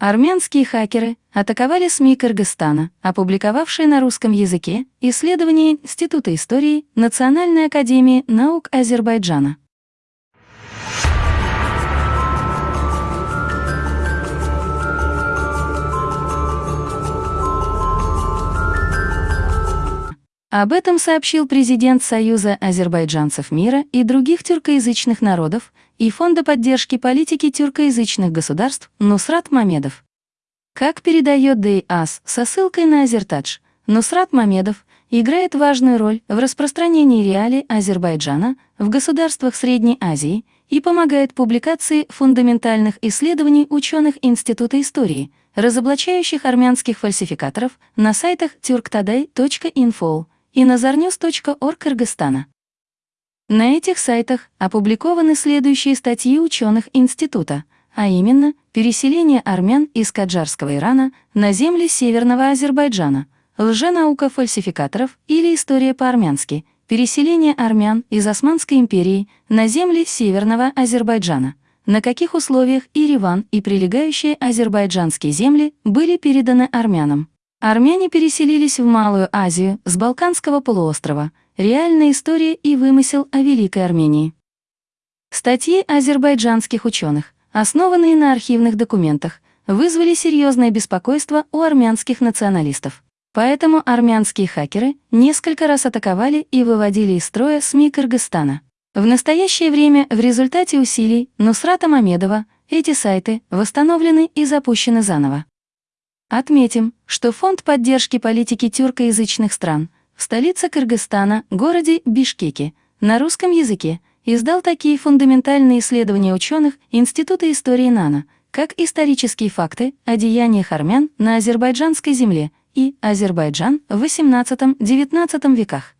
Армянские хакеры атаковали СМИ Кыргызстана, опубликовавшие на русском языке исследование Института истории Национальной академии наук Азербайджана. Об этом сообщил президент Союза азербайджанцев мира и других тюркоязычных народов и Фонда поддержки политики тюркоязычных государств Нусрат Мамедов. Как передает ДИАС со ссылкой на Азертадж, Нусрат Мамедов играет важную роль в распространении реалий Азербайджана в государствах Средней Азии и помогает публикации фундаментальных исследований ученых Института истории, разоблачающих армянских фальсификаторов на сайтах turktaday.info и nazarnews.org Кыргызстана. На этих сайтах опубликованы следующие статьи ученых института, а именно переселение армян из Каджарского Ирана на земли Северного Азербайджана, лженаука фальсификаторов или история по-армянски, переселение армян из Османской империи на земли Северного Азербайджана, на каких условиях Ириван и прилегающие азербайджанские земли были переданы армянам. Армяне переселились в Малую Азию с Балканского полуострова. Реальная история и вымысел о Великой Армении. Статьи азербайджанских ученых, основанные на архивных документах, вызвали серьезное беспокойство у армянских националистов. Поэтому армянские хакеры несколько раз атаковали и выводили из строя СМИ Кыргызстана. В настоящее время в результате усилий Нусрата Мамедова эти сайты восстановлены и запущены заново. Отметим, что Фонд поддержки политики тюркоязычных стран в столице Кыргызстана, городе Бишкеке, на русском языке издал такие фундаментальные исследования ученых Института истории НАНА, как исторические факты о деяниях армян на азербайджанской земле и Азербайджан в XVIII-XIX веках.